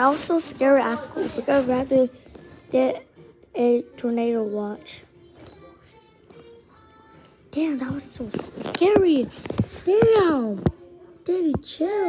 I was so scared at school because I rather get a tornado watch. Damn, that was so scary. Damn. Daddy, chill.